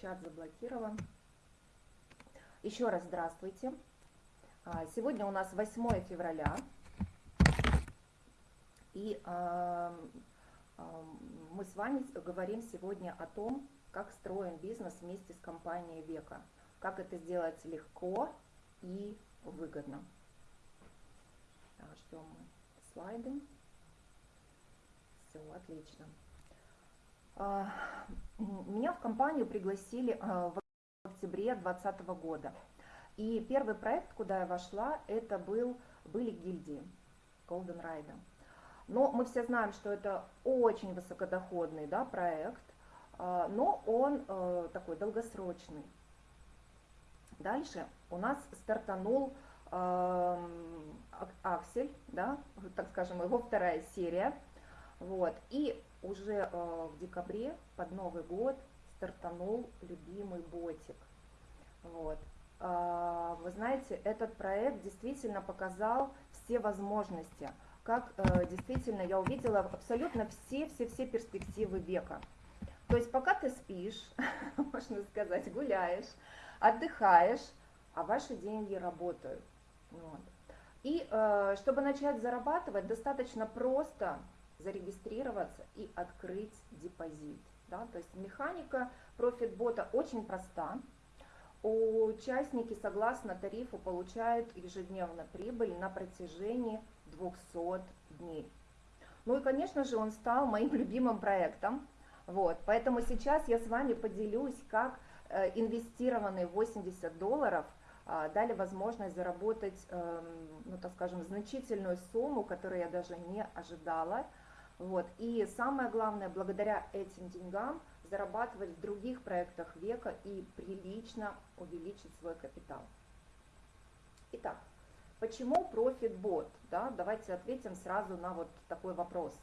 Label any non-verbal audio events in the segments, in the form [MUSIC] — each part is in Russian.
чат заблокирован. Еще раз здравствуйте. А, сегодня у нас 8 февраля. И мы с вами говорим сегодня о том, как строим бизнес вместе с компанией Века. Как это сделать легко и выгодно. Ждем слайды. Все, отлично. А, меня в компанию пригласили а, в октябре 2020 года. И первый проект, куда я вошла, это был, были гильдии Golden Ride. Но мы все знаем, что это очень высокодоходный да, проект, а, но он э, такой долгосрочный. Дальше у нас стартанул Аксель, да, так скажем, его вторая серия. Вот. И уже э, в декабре под Новый год стартанул любимый ботик. Вот. Э, вы знаете, этот проект действительно показал все возможности, как э, действительно я увидела абсолютно все-все-все перспективы века. То есть пока ты спишь, [LAUGHS] можно сказать, гуляешь, отдыхаешь, а ваши деньги работают. Вот. И э, чтобы начать зарабатывать, достаточно просто зарегистрироваться и открыть депозит. Да? То есть механика профитбота очень проста. Участники согласно тарифу получают ежедневно прибыль на протяжении 200 дней. Ну и, конечно же, он стал моим [LAUGHS] любимым проектом. Вот, поэтому сейчас я с вами поделюсь, как э, инвестированные 80 долларов э, дали возможность заработать, э, ну так скажем, значительную сумму, которую я даже не ожидала. Вот. И самое главное, благодаря этим деньгам зарабатывать в других проектах века и прилично увеличить свой капитал. Итак, почему ProfitBot? Да, давайте ответим сразу на вот такой вопрос.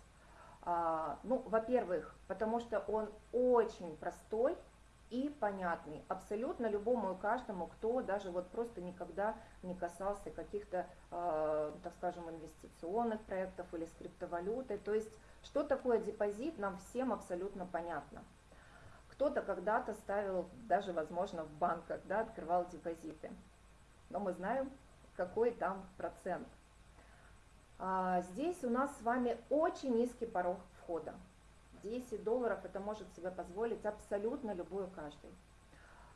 А, ну, во-первых, потому что он очень простой и понятный абсолютно любому и каждому, кто даже вот просто никогда не касался каких-то, э, так скажем, инвестиционных проектов или скриптовалюты. То есть что такое депозит, нам всем абсолютно понятно. Кто-то когда-то ставил, даже, возможно, в банках, да, открывал депозиты. Но мы знаем, какой там процент. А здесь у нас с вами очень низкий порог входа. 10 долларов это может себе позволить абсолютно любой каждый.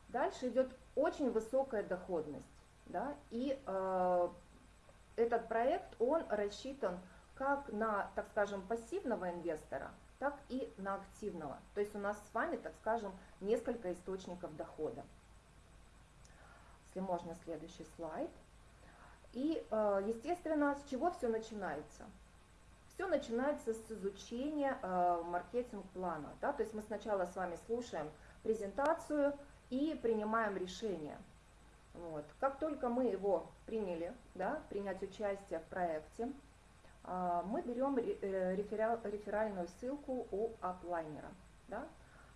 Дальше идет очень высокая доходность. Да, и э, этот проект, он рассчитан как на, так скажем, пассивного инвестора, так и на активного. То есть у нас с вами, так скажем, несколько источников дохода. Если можно, следующий слайд. И, э, естественно, с чего все начинается? Все начинается с изучения э, маркетинг-плана. Да? То есть мы сначала с вами слушаем презентацию и принимаем решение. Вот. Как только мы его приняли, да, принять участие в проекте, а, мы берем э, реферальную ссылку у аплайнера. Да?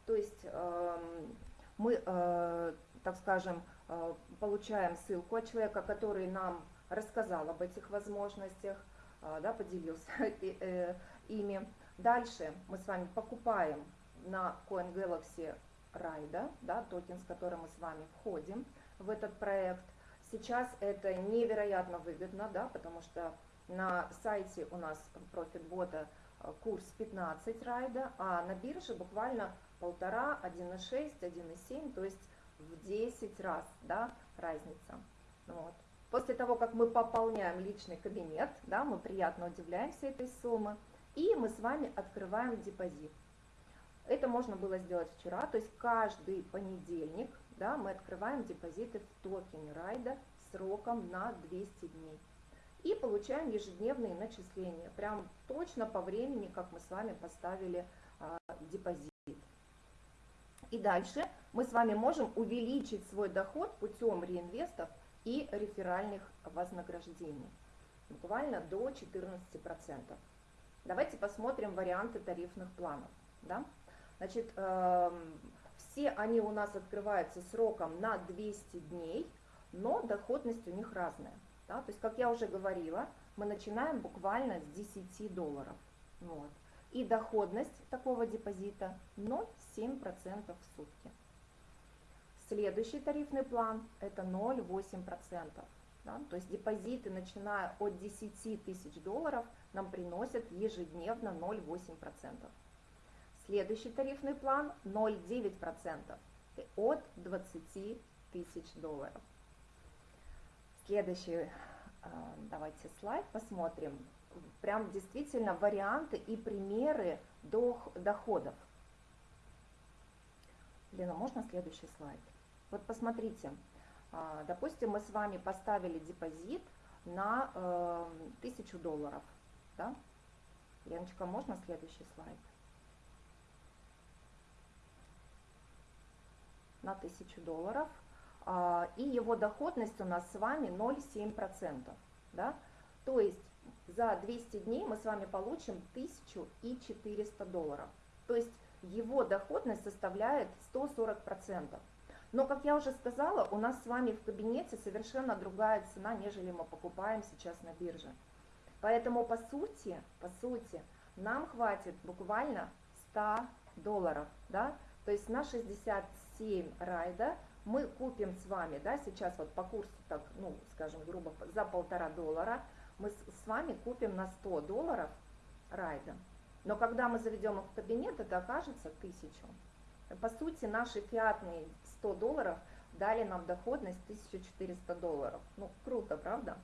То есть эм, мы, э, так скажем, э, получаем ссылку от человека, который нам рассказал об этих возможностях, да, поделился [LAUGHS] ими. Дальше мы с вами покупаем на CoinGalaxy Ride, да, токен, с которым мы с вами входим в этот проект. Сейчас это невероятно выгодно, да, потому что на сайте у нас профитбота э, курс 15 райда, а на бирже буквально полтора, 1,6, 1,7, то есть в 10 раз да, разница. Вот. После того, как мы пополняем личный кабинет, да, мы приятно удивляемся этой суммы, и мы с вами открываем депозит. Это можно было сделать вчера, то есть каждый понедельник да, мы открываем депозиты в токене райда сроком на 200 дней и получаем ежедневные начисления, прям точно по времени, как мы с вами поставили а, депозит. И дальше мы с вами можем увеличить свой доход путем реинвестов и реферальных вознаграждений, буквально до 14%. Давайте посмотрим варианты тарифных планов. Да? Значит, э, все они у нас открываются сроком на 200 дней, но доходность у них разная. Да? То есть, как я уже говорила, мы начинаем буквально с 10 долларов. Вот. И доходность такого депозита 0,7% в сутки. Следующий тарифный план это 0,8%. Да? То есть депозиты, начиная от 10 тысяч долларов, нам приносят ежедневно 0,8%. Следующий тарифный план 0,9% от 20 тысяч долларов. Следующий, а, давайте слайд посмотрим. Прям действительно варианты и примеры доходов. Лена, можно следующий слайд? Вот посмотрите, а, допустим, мы с вами поставили депозит на э, 1000 долларов. Да? Леночка, можно следующий слайд? На 1000 долларов. А, и его доходность у нас с вами 0,7%. Да? То есть за 200 дней мы с вами получим 1400 долларов. То есть его доходность составляет 140%. Но, как я уже сказала, у нас с вами в кабинете совершенно другая цена, нежели мы покупаем сейчас на бирже. Поэтому, по сути, по сути, нам хватит буквально 100 долларов, да, то есть на 67 райда мы купим с вами, да, сейчас вот по курсу, так, ну, скажем, грубо, за полтора доллара, мы с вами купим на 100 долларов райда. Но когда мы заведем их в кабинет, это окажется 1000. По сути, наши фиатные 100 долларов дали нам доходность 1400 долларов. Ну, круто, правда?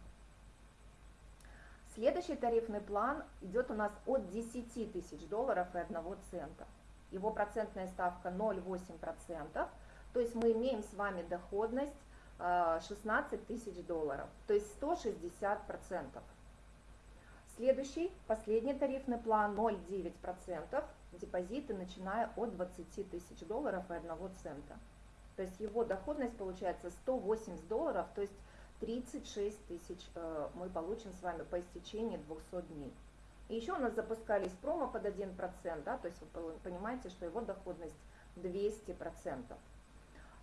Следующий тарифный план идет у нас от 10 тысяч долларов и 1 цента. Его процентная ставка 0,8%, то есть мы имеем с вами доходность 16 э, тысяч долларов, то есть 160%. Следующий, последний тарифный план 0,9%, депозиты начиная от 20 тысяч долларов и 1 цента. То есть его доходность получается 180 долларов, то есть 36 тысяч э, мы получим с вами по истечении 200 дней. И еще у нас запускались промо под 1%, да, то есть вы понимаете, что его доходность 200%.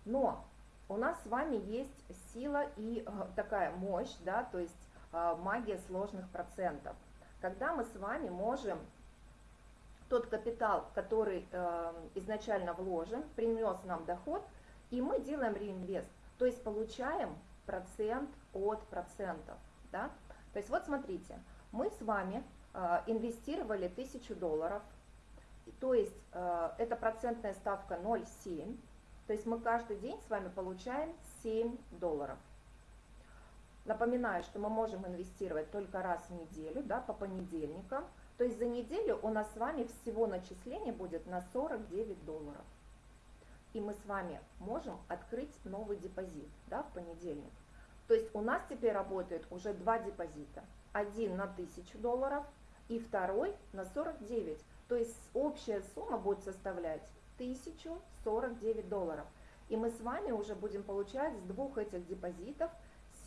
Но у нас с вами есть сила и э, такая мощь, да, то есть э, магия сложных процентов. Когда мы с вами можем тот капитал, который изначально вложен, принес нам доход – и мы делаем реинвест, то есть получаем процент от процентов. Да? То есть вот смотрите, мы с вами э, инвестировали 1000 долларов, то есть э, это процентная ставка 0,7, то есть мы каждый день с вами получаем 7 долларов. Напоминаю, что мы можем инвестировать только раз в неделю, да, по понедельникам. То есть за неделю у нас с вами всего начисление будет на 49 долларов и мы с вами можем открыть новый депозит да, в понедельник. То есть у нас теперь работает уже два депозита. Один на 1000 долларов и второй на 49. То есть общая сумма будет составлять 1049 долларов. И мы с вами уже будем получать с двух этих депозитов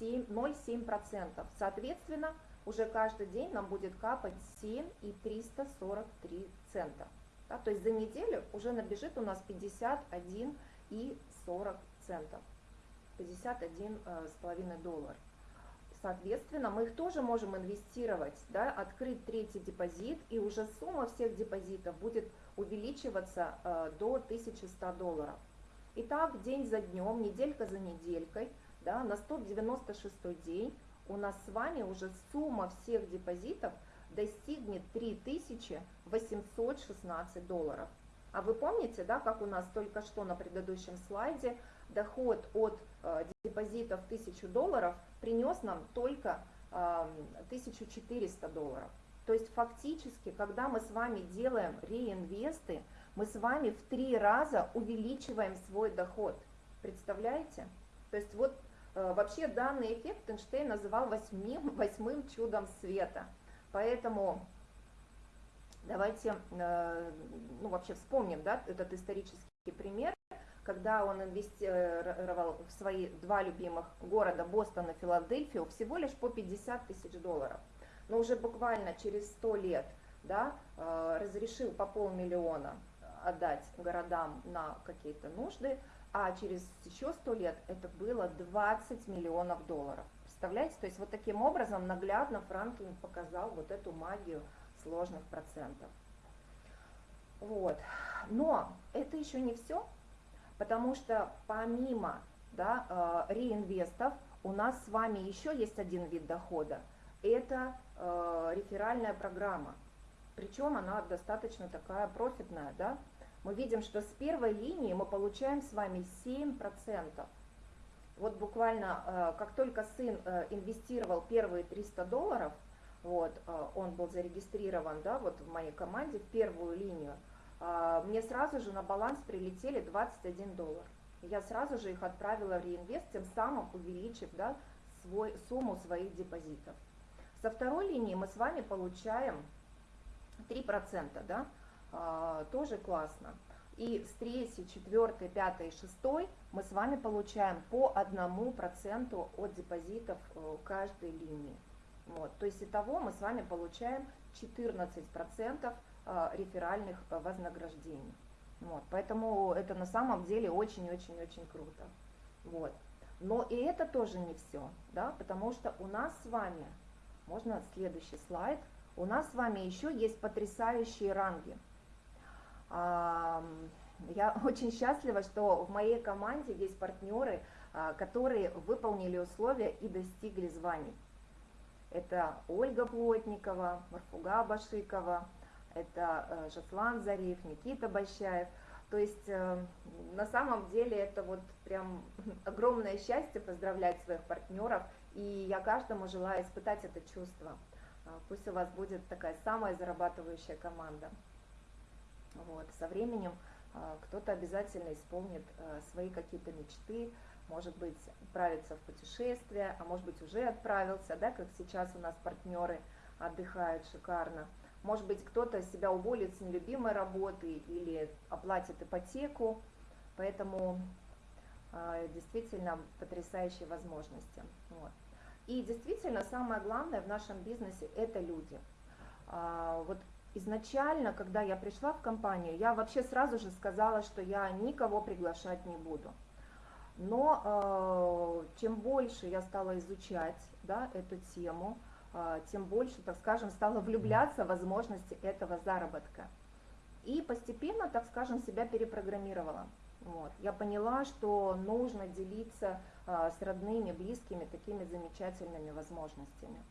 0,7%. Соответственно, уже каждый день нам будет капать 7,343 цента. Да, то есть за неделю уже набежит у нас 51 и 40 центов, 51 э, с половиной доллар. Соответственно, мы их тоже можем инвестировать, да, открыть третий депозит, и уже сумма всех депозитов будет увеличиваться э, до 1100 долларов. Итак, день за днем, неделька за неделькой, да, на 196 день у нас с вами уже сумма всех депозитов – достигнет 3816 долларов. А вы помните, да, как у нас только что на предыдущем слайде доход от э, депозитов 1000 долларов принес нам только э, 1400 долларов. То есть фактически, когда мы с вами делаем реинвесты, мы с вами в три раза увеличиваем свой доход. Представляете? То есть вот э, вообще данный эффект Эйнштейн называл восьмим, восьмым чудом света – Поэтому давайте э, ну, вообще вспомним да, этот исторический пример, когда он инвестировал в свои два любимых города, Бостон и Филадельфию, всего лишь по 50 тысяч долларов. Но уже буквально через 100 лет да, э, разрешил по полмиллиона отдать городам на какие-то нужды, а через еще 100 лет это было 20 миллионов долларов. Представляете? То есть вот таким образом наглядно Франклин показал вот эту магию сложных процентов. Вот. Но это еще не все, потому что помимо да, э, реинвестов у нас с вами еще есть один вид дохода. Это э, реферальная программа. Причем она достаточно такая профитная. Да? Мы видим, что с первой линии мы получаем с вами 7%. Вот буквально, э, как только сын э, инвестировал первые 300 долларов, вот, э, он был зарегистрирован, да, вот в моей команде, в первую линию, мне сразу же на баланс прилетели 21 доллар. Я сразу же их отправила в реинвест, тем самым увеличив, да, свой, сумму своих депозитов. Со второй линии мы с вами получаем 3%, да, тоже классно. И с третьей, четвертой, пятой, шестой мы с вами получаем по одному проценту от депозитов э, каждой линии. Вот. То есть итого мы с вами получаем 14% э, реферальных э, вознаграждений. Вот. Поэтому это на самом деле очень-очень-очень круто. Вот. Но и это тоже не все, да, потому что у нас с вами, можно следующий слайд, у нас с вами еще есть потрясающие ранги. Я [LAUGHS] очень счастлива, что в моей команде есть партнеры, а, которые выполнили условия и достигли званий. Это Ольга Плотникова, Марфуга Башикова, это э, Жаслан Зариф, Никита Бащаев. То есть э, на самом деле это вот прям [LAUGHS] огромное счастье поздравлять своих партнеров. И я каждому желаю испытать это чувство. А, пусть у вас будет такая самая зарабатывающая команда. Вот. Со временем кто-то обязательно исполнит а, свои какие-то мечты, может быть, отправится в путешествие, а может быть, уже отправился, да, как сейчас у нас партнеры отдыхают шикарно. Может быть, кто-то себя уволит с нелюбимой работы или оплатит ипотеку, поэтому действительно потрясающие возможности. Вот. И действительно, самое главное в нашем бизнесе – это люди. Вот изначально, когда я пришла в компанию, я вообще сразу же сказала, что я никого приглашать не буду. Но э, чем больше я стала изучать да, эту тему, э, тем больше, так скажем, стала влюбляться в возможности этого заработка. И постепенно, так скажем, себя перепрограммировала. Вот. Я поняла, что нужно делиться э, с родными, близкими такими замечательными возможностями.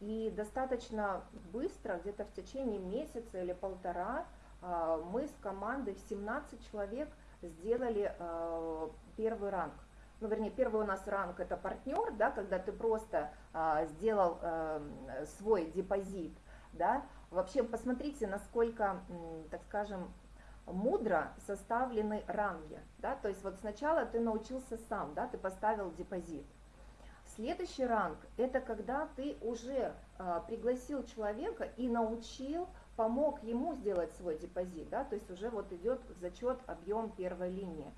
И достаточно быстро, где-то в течение месяца или полтора, а, мы с командой в 17 человек сделали а, первый ранг. Ну, вернее, первый у нас ранг это партнер, да, когда ты просто а, сделал свой депозит, да. Вообще, посмотрите, насколько, так скажем, мудро составлены ранги, да, то есть вот сначала ты научился сам, да, ты поставил депозит, Следующий ранг – это когда ты уже а, пригласил человека и научил, помог ему сделать свой депозит, да, то есть уже вот идет зачет объем первой линии.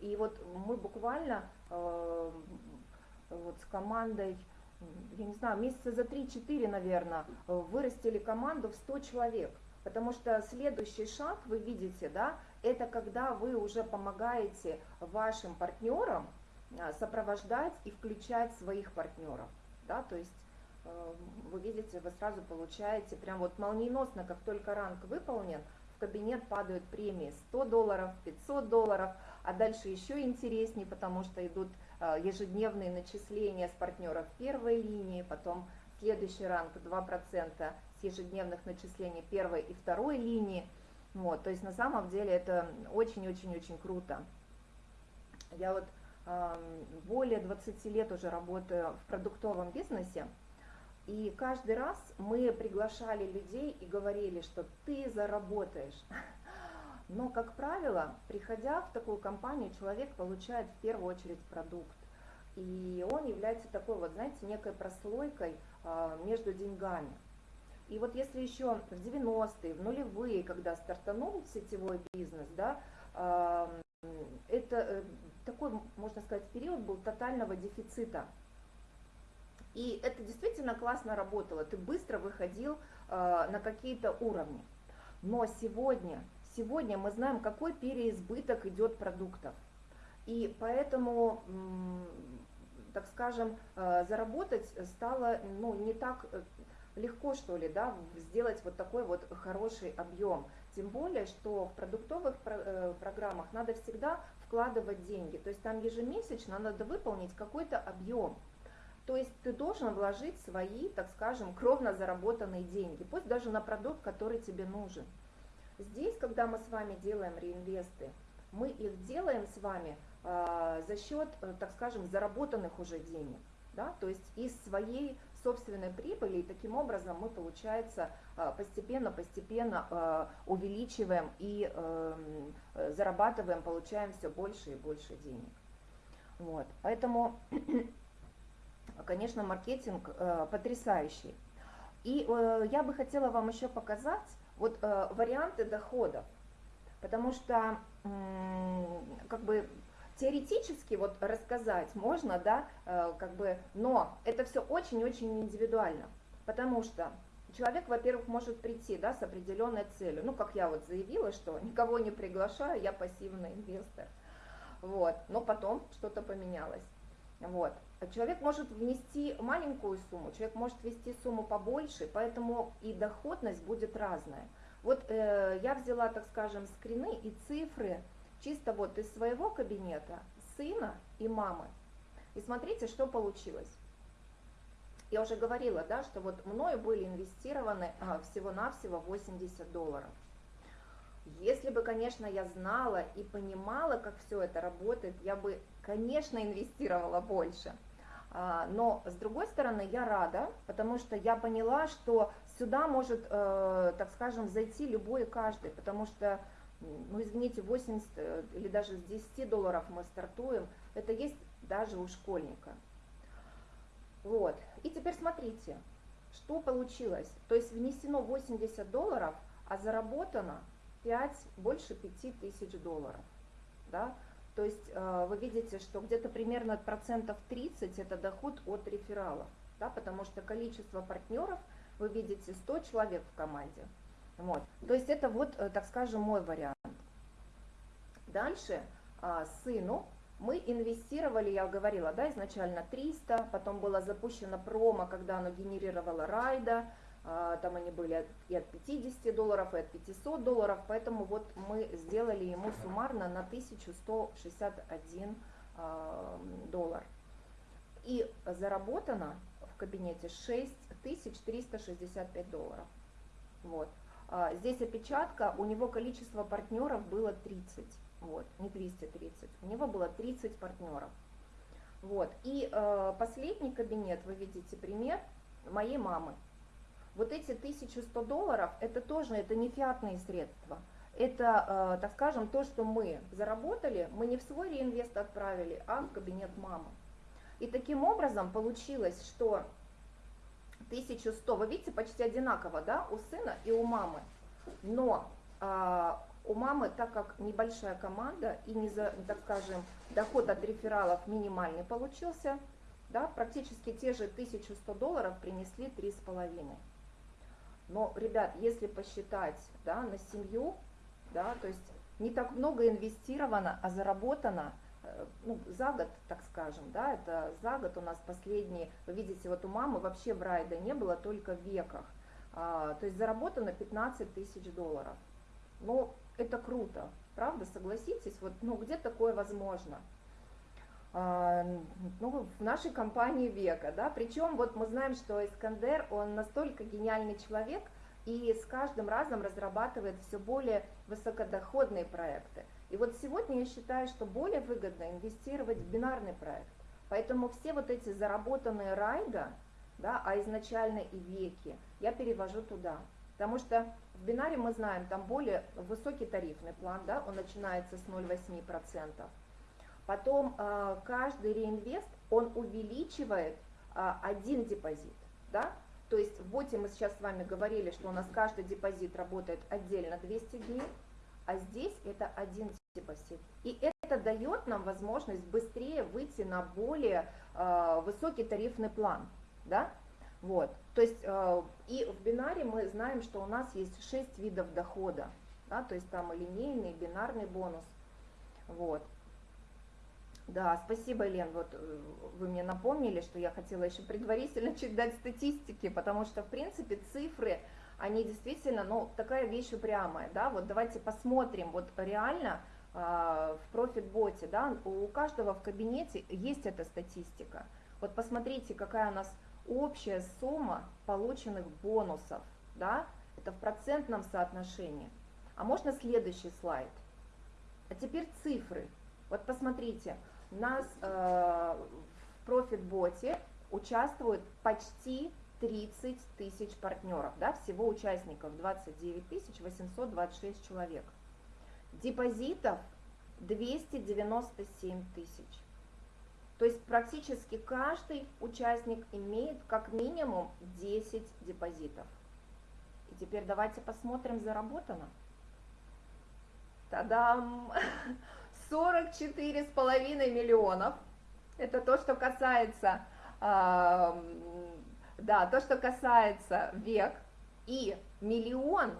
И вот мы буквально э, вот с командой, я не знаю, месяца за 3-4, наверное, вырастили команду в 100 человек. Потому что следующий шаг, вы видите, да, это когда вы уже помогаете вашим партнерам сопровождать и включать своих партнеров. Да, то есть э, вы видите, вы сразу получаете прям вот молниеносно, как только ранг выполнен, в кабинет падают премии 100 долларов, 500 долларов, а дальше еще интереснее, потому что идут э, ежедневные начисления с партнеров первой линии, потом следующий ранг 2% с ежедневных начислений первой и второй линии. Вот, то есть на самом деле это очень-очень-очень круто. Я вот более 20 лет уже работаю в продуктовом бизнесе, и каждый раз мы приглашали людей и говорили, что ты заработаешь. [LAUGHS] Но, как правило, приходя в такую компанию, человек получает в первую очередь продукт. И он является такой вот, знаете, некой прослойкой а, между деньгами. И вот если еще в 90-е, в нулевые, когда стартанул сетевой бизнес, да, это э, такой, можно сказать, период был тотального дефицита. И это действительно классно работало, ты быстро выходил э, на какие-то уровни. Но сегодня, сегодня мы знаем, какой переизбыток идет продуктов. И поэтому, так скажем, э, заработать стало ну, не так э, легко, что ли, да, сделать вот такой вот хороший объем. Тем более, что в продуктовых э, программах надо всегда вкладывать деньги. То есть там ежемесячно надо выполнить какой-то объем. То есть ты должен вложить свои, так скажем, кровно заработанные деньги, пусть даже на продукт, который тебе нужен. Здесь, когда мы с вами делаем реинвесты, мы их делаем с вами э, за счет, э, так скажем, заработанных уже денег. Да? То есть из своей собственной прибыли, и таким образом мы, получается, постепенно-постепенно э, э, увеличиваем и эм, зарабатываем, получаем все больше и больше денег. Вот. Поэтому, [CLEARS THROAT] конечно, маркетинг э, потрясающий. И я бы хотела вам еще показать вот варианты доходов, потому что как бы теоретически вот рассказать можно, да, э, как бы, но это все очень-очень индивидуально, потому что человек, во-первых, может прийти, да, с определенной целью, ну, как я вот заявила, что [LAUGHS] никого не приглашаю, я пассивный инвестор, вот, но потом что-то поменялось, вот. Человек может внести маленькую сумму, человек может ввести сумму побольше, поэтому и доходность будет разная. Вот э, я взяла, так скажем, скрины и цифры, чисто вот из своего кабинета, сына и мамы. И смотрите, что получилось. Я уже говорила, да, что вот мною были инвестированы а, всего-навсего 80 долларов. Если бы, конечно, я знала и понимала, как все это работает, я бы, конечно, инвестировала больше. А, но, с другой стороны, я рада, потому что я поняла, что сюда может, э, так скажем, зайти любой и каждый, потому что ну извините, 80 э, или даже с 10 долларов мы стартуем, это есть даже у школьника. Вот, и теперь смотрите, что получилось. То есть внесено 80 долларов, а заработано 5, больше 5 тысяч долларов. Да? То есть э, вы видите, что где-то примерно процентов 30 это доход от рефералов, да, потому что количество партнеров, вы видите, 100 человек в команде, вот. То есть это вот, э, так скажем, мой вариант. Дальше а, сыну мы инвестировали, я говорила, да, изначально 300, потом было запущено промо, когда оно генерировало райда, а, там они были и от 50 долларов, и от 500 долларов, поэтому вот мы сделали ему суммарно на 1161 а, доллар. И заработано в кабинете 6365 долларов. Вот. А, здесь опечатка, у него количество партнеров было 30, вот, не 230, у него было 30 партнеров. Вот, и э, последний кабинет, вы видите пример моей мамы. Вот эти 1100 долларов, это тоже, это не фиатные средства. Это, э, так скажем, то, что мы заработали, мы не в свой реинвест отправили, а в кабинет мамы. И таким образом получилось, что 1100, вы видите, почти одинаково, да, у сына и у мамы. Но а, у мамы, так как небольшая команда и, не за, так скажем, доход от рефералов минимальный получился, да, практически те же 1100 долларов принесли 3,5. Но, ребят, если посчитать да, на семью, да, то есть не так много инвестировано, а заработано – Э, ну, за год, так скажем, да, это за год у нас последние, вы видите, вот у мамы вообще в райда не было, только в веках, а, то есть заработано 15 тысяч долларов. Ну, это круто, правда, согласитесь, вот, ну, где такое возможно? А, ну, в нашей компании века, да, причем вот мы знаем, что Искандер, он настолько гениальный человек, и с каждым разом разрабатывает все более высокодоходные проекты. И вот сегодня я считаю, что более выгодно инвестировать в бинарный проект. Поэтому все вот эти заработанные райда, да, а изначально и веки, я перевожу туда. Потому что в бинаре мы знаем, там более высокий тарифный план, да, он начинается с 0,8%. Потом э, каждый реинвест, он увеличивает э, один депозит, да, то есть в боте мы сейчас с вами говорили, что у нас каждый депозит работает отдельно 200 дней, а здесь это один депозит. И это дает нам возможность быстрее выйти на более э, высокий тарифный план. Да? Вот. То есть э, и в бинаре мы знаем, что у нас есть 6 видов дохода. Да? То есть там линейный, бинарный бонус. Вот. Да, спасибо, Лен, вот э, вы мне напомнили, что я хотела еще предварительно чуть дать статистики, потому что, в принципе, цифры они действительно, ну, такая вещь упрямая, да, вот давайте посмотрим, вот реально э, в профит-боте, да, у каждого в кабинете есть эта статистика. Вот посмотрите, какая у нас общая сумма полученных бонусов, да, это в процентном соотношении. А можно следующий слайд? А теперь цифры. Вот посмотрите, у нас э, в профит-боте участвует почти 30 тысяч партнеров, да, всего участников 29 826 человек. Депозитов 297 тысяч. То есть практически каждый участник имеет как минимум 10 депозитов. И теперь давайте посмотрим, заработано. Тадам! [LAUGHS] 44,5 миллионов. Это то, что касается, э, да, то, что касается век. И миллион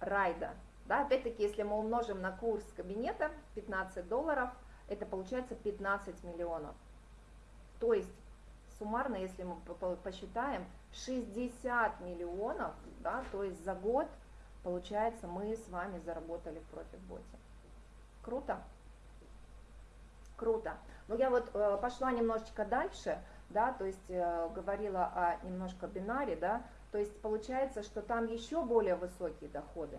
райда. Да, опять-таки, если мы умножим на курс кабинета 15 долларов, это получается 15 миллионов. То есть суммарно, если мы посчитаем, 60 миллионов, да, то есть за год, получается, мы с вами заработали в профит-боте. Круто? Круто. Но я вот э, пошла немножечко дальше, да, то есть э, говорила о немножко бинаре, да, то есть получается, что там еще более высокие доходы.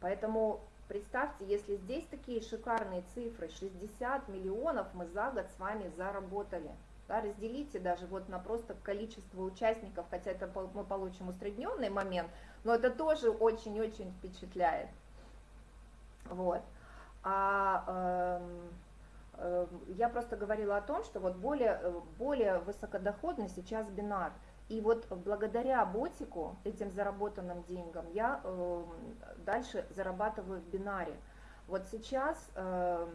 Поэтому представьте, если здесь такие шикарные цифры, 60 миллионов мы за год с вами заработали. Да, разделите даже вот на просто количество участников, хотя это мы получим усредненный момент, но это тоже очень-очень впечатляет. Вот. А, э, э, я просто говорила о том, что вот более, более высокодоходный сейчас бинар. И вот благодаря ботику, этим заработанным деньгам, я э, дальше зарабатываю в бинаре. Вот сейчас, э,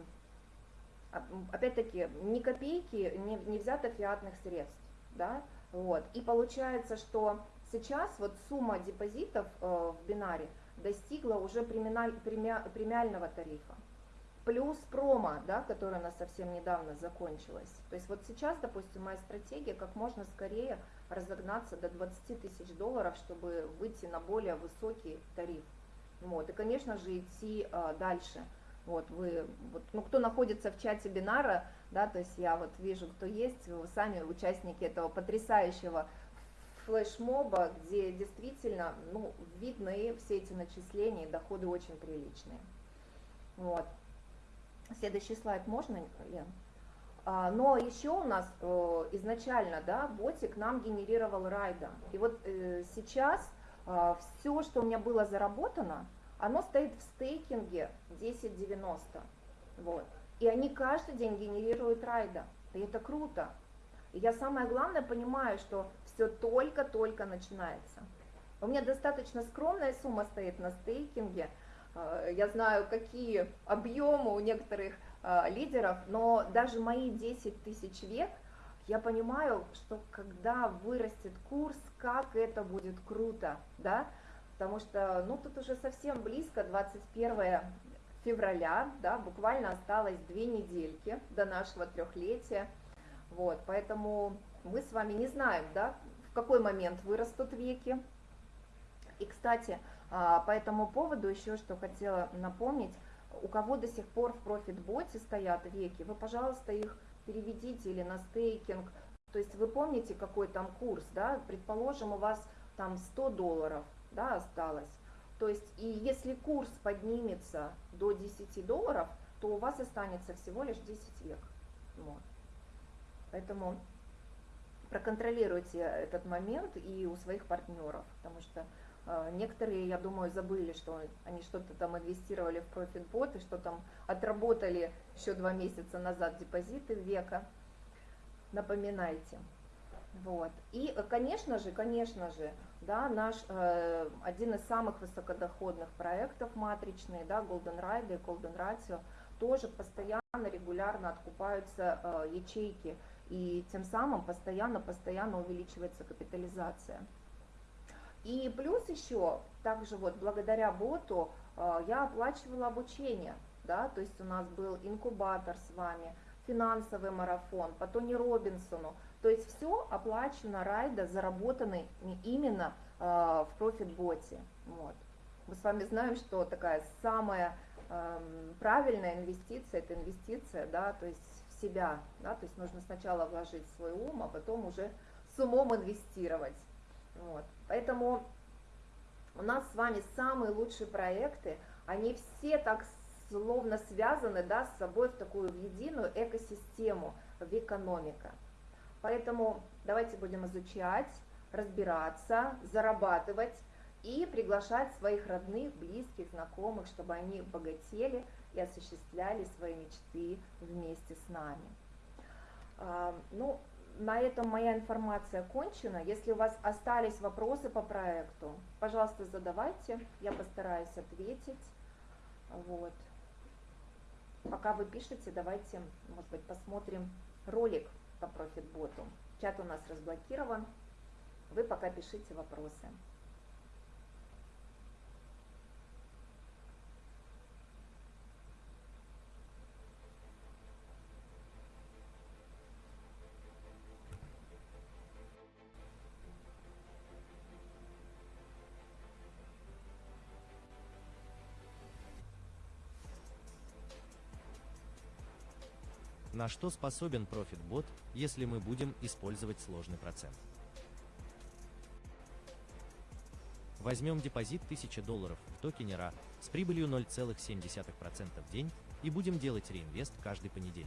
опять-таки, ни копейки не, не взято фиатных средств, да, вот. И получается, что сейчас вот сумма депозитов э, в бинаре достигла уже премиаль, премиального тарифа плюс промо, да, которая у нас совсем недавно закончилась. То есть вот сейчас, допустим, моя стратегия как можно скорее разогнаться до 20 тысяч долларов, чтобы выйти на более высокий тариф. Вот. И, конечно же, идти а, дальше. Вот вы, вот, ну, кто находится в чате бинара, да, то есть я вот вижу, кто есть, вы сами участники этого потрясающего флешмоба, где действительно, ну, видны все эти начисления, доходы очень приличные. Вот. Следующий слайд можно, Лен? А, но еще у нас э, изначально, да, ботик нам генерировал райда. И вот э, сейчас а, все, что у меня было заработано, оно стоит в стейкинге 10.90. Вот. И они каждый день генерируют райда. И это круто. И я самое главное понимаю, что все только-только начинается. У меня достаточно скромная сумма стоит на стейкинге – Э, я знаю, какие объемы у некоторых лидеров, но даже мои 10 тысяч век, я понимаю, что когда вырастет курс, как это будет круто, да, потому что, ну, тут уже совсем близко, 21 февраля, да, буквально осталось две недельки до нашего трехлетия, вот, поэтому мы с вами не знаем, да, в какой момент вырастут веки, и, кстати, а, по этому поводу еще что хотела напомнить, у кого до сих пор в профит-боте стоят веки, вы, пожалуйста, их переведите или на стейкинг, то есть вы помните, какой там курс, да, предположим, у вас там 100 долларов, да, осталось, то есть и если курс поднимется до 10 долларов, то у вас останется всего лишь 10 век, вот. Поэтому проконтролируйте этот момент и у своих партнеров, потому что некоторые, я думаю, забыли, что они что-то там инвестировали в профит-бот и что там отработали еще два месяца назад депозиты века. Напоминайте. Вот. И, конечно же, конечно же, да, наш э, один из самых высокодоходных проектов матричный, да, Golden Ride и Golden Ratio, тоже постоянно, регулярно откупаются э, ячейки, и тем самым постоянно-постоянно увеличивается капитализация. И плюс еще, также вот благодаря боту э, я оплачивала обучение, да, то есть у нас был инкубатор с вами, финансовый марафон, по Тони Робинсону, то есть все оплачено райда, заработанный именно в профит-боте. Вот. Мы с вами знаем, что такая самая эм, правильная инвестиция – это инвестиция, да, то есть в себя, да, то есть нужно сначала вложить свой ум, а потом уже с умом инвестировать. Вот. Поэтому у нас с вами самые лучшие проекты, они все так словно связаны да, с собой в такую единую экосистему, в экономика. Поэтому давайте будем изучать, разбираться, зарабатывать и приглашать своих родных, близких, знакомых, чтобы они богатели и осуществляли свои мечты вместе с нами. А, ну, на этом моя информация кончена. Если у вас остались вопросы по проекту, пожалуйста, задавайте, я постараюсь ответить. Вот. Пока вы пишете, давайте, может быть, посмотрим ролик по профитботу. Чат у нас разблокирован. Вы пока пишите вопросы. На что способен ProfitBot, если мы будем использовать сложный процент? Возьмем депозит 1000 долларов в токене RA с прибылью 0,7% в день и будем делать реинвест каждый понедельник.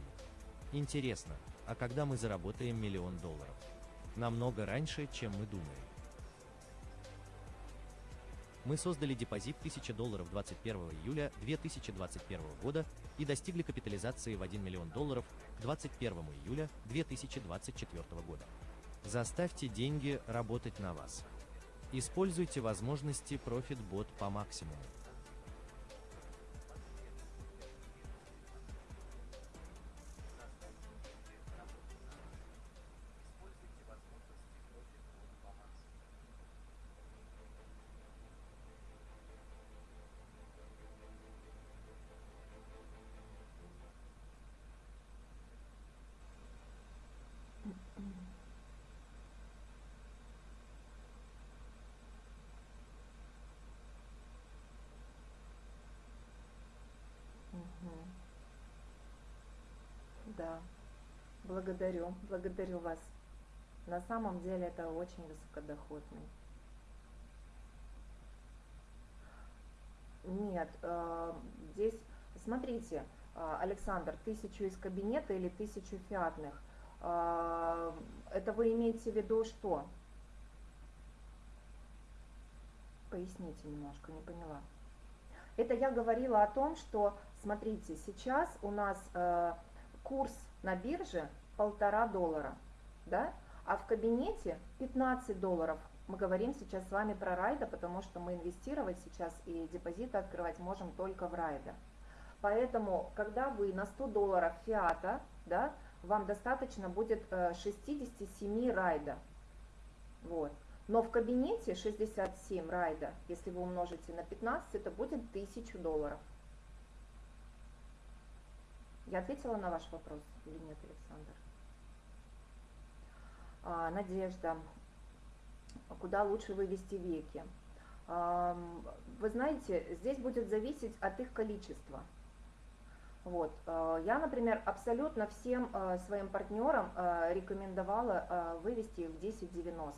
Интересно, а когда мы заработаем миллион долларов? Намного раньше, чем мы думаем. Мы создали депозит 1000 долларов 21 июля 2021 года и достигли капитализации в 1 миллион долларов 21 июля 2024 года. Заставьте деньги работать на вас. Используйте возможности ProfitBot по максимуму. Да, благодарю, благодарю вас. На самом деле это очень высокодоходный. Нет, э, здесь, смотрите, э, Александр, тысячу из кабинета или тысячу фиатных. Э, это вы имеете в виду что? Поясните немножко, не поняла. Это я говорила о том, что, смотрите, сейчас у нас курс на бирже полтора доллара, да, а в кабинете 15 долларов. Мы говорим сейчас с вами про райда, потому что мы инвестировать сейчас и депозиты открывать можем только в райда. Поэтому, когда вы на 100 долларов фиата, да, вам достаточно будет 67 э, райда. Вот. Но в кабинете 67 райда, если вы умножите на 15, это будет 1000 долларов. Я ответила на ваш вопрос или нет, Александр? А, Надежда. Куда лучше вывести веки? А, вы знаете, здесь будет зависеть от их количества. Вот. А, я, например, абсолютно всем а, своим партнерам а, рекомендовала вывести их в 10.90.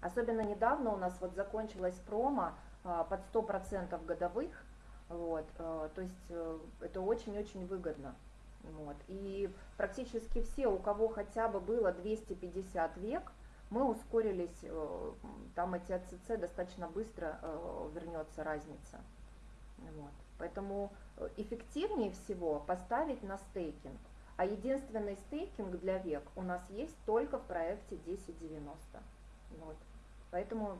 Особенно недавно у нас вот закончилась промо под 100% годовых, вот, э, то есть э, это очень-очень выгодно. Вот. И практически все, у кого хотя бы было 250 век, мы ускорились, э, там эти АЦЦ достаточно быстро вернется разница. Вот. Поэтому эффективнее всего поставить на стейкинг. А единственный стейкинг для век у нас есть только в проекте 1090. Вот. Поэтому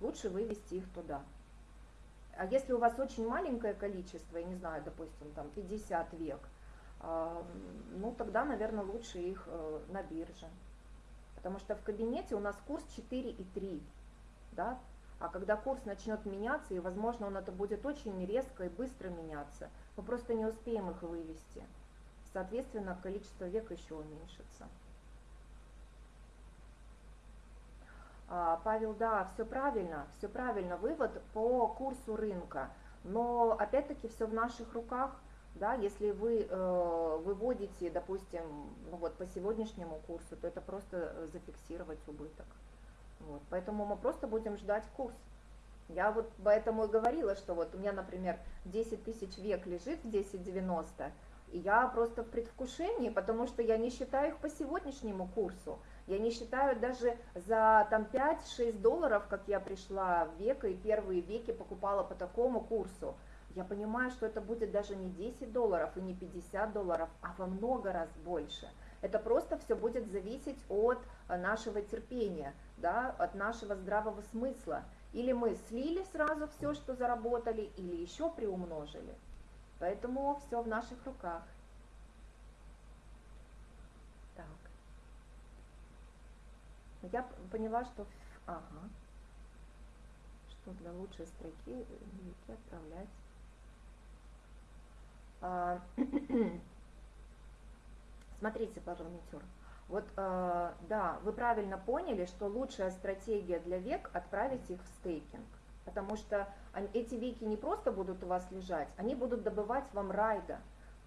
лучше вывести их туда. А если у вас очень маленькое количество, я не знаю, допустим, там 50 век, а, ну тогда, наверное, лучше их э, на бирже. Потому что в кабинете у нас курс 4,3, да, а когда курс начнет меняться, и, возможно, он это будет очень резко и быстро меняться, мы просто не успеем их вывести. Соответственно, количество век еще уменьшится. Павел, да, все правильно, все правильно, вывод по курсу рынка. Но опять-таки все в наших руках, да, если вы э, выводите, допустим, ну вот по сегодняшнему курсу, то это просто зафиксировать убыток. Вот, поэтому мы просто будем ждать курс. Я вот поэтому и говорила, что вот у меня, например, 10 тысяч век лежит в 1090, я просто в предвкушении, потому что я не считаю их по сегодняшнему курсу. Я не считаю даже за там 5-6 долларов, как я пришла в века и первые веки покупала по такому курсу. Я понимаю, что это будет даже не 10 долларов и не 50 долларов, а во много раз больше. Это просто все будет зависеть от э, нашего терпения, да, от нашего здравого смысла. Или мы слили сразу все, что заработали, или еще приумножили. Поэтому все в наших руках. Так. Я поняла, что... Ага. Что для лучшей строки языки отправлять. А, [CLEARS THROAT] смотрите, парламентер. Вот, э, да, вы правильно поняли, что лучшая стратегия для век отправить их в стейкинг. Потому что эти веки не просто будут у вас лежать, они будут добывать вам райда.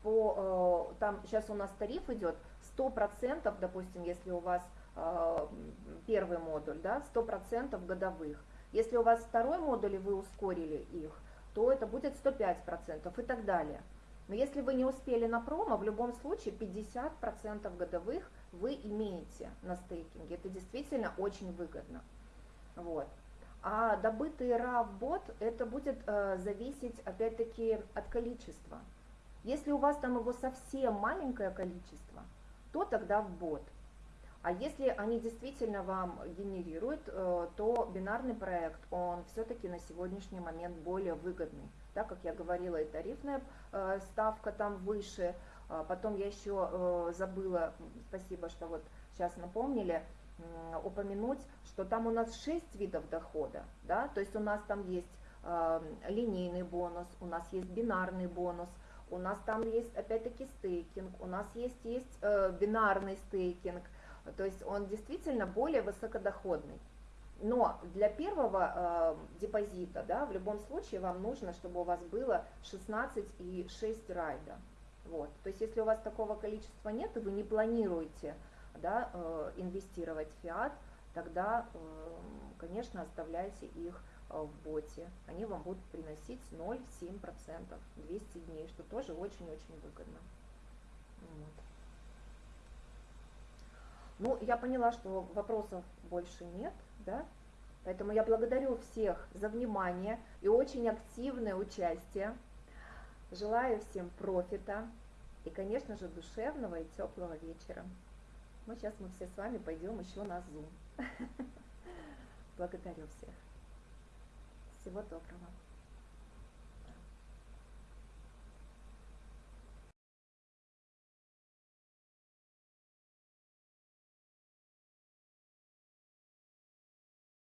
По, э, там сейчас у нас тариф идет 100%, допустим, если у вас э, первый модуль, да, 100% годовых. Если у вас второй модуль и вы ускорили их, то это будет 105% и так далее. Но если вы не успели на промо, в любом случае 50% годовых вы имеете на стейкинге. Это действительно очень выгодно. Вот. А добытый RAV бот, это будет э, зависеть опять-таки от количества. Если у вас там его совсем маленькое количество, то тогда в бот. А если они действительно вам генерируют, э, то бинарный проект, он все-таки на сегодняшний момент более выгодный. Так как я говорила, и тарифная э, ставка там выше. А потом я еще э, забыла, спасибо, что вот сейчас напомнили, упомянуть, что там у нас 6 видов дохода, да, то есть у нас там есть э, линейный бонус, у нас есть бинарный бонус, у нас там есть опять-таки стейкинг, у нас есть, есть э, бинарный стейкинг, то есть он действительно более высокодоходный. Но для первого э, депозита, да, в любом случае вам нужно, чтобы у вас было 16 и 6 райда. Вот. То есть если у вас такого количества нет, и вы не планируете да, э, инвестировать в фиат, тогда, э, конечно, оставляйте их э, в боте. Они вам будут приносить 0,7%, 200 дней, что тоже очень-очень выгодно. Вот. Ну, я поняла, что вопросов больше нет, да? Поэтому я благодарю всех за внимание и очень активное участие. Желаю всем профита и, конечно же, душевного и теплого вечера. Ну, сейчас мы все с вами пойдем еще на Zoom. [LAUGHS] Благодарю всех. Всего доброго.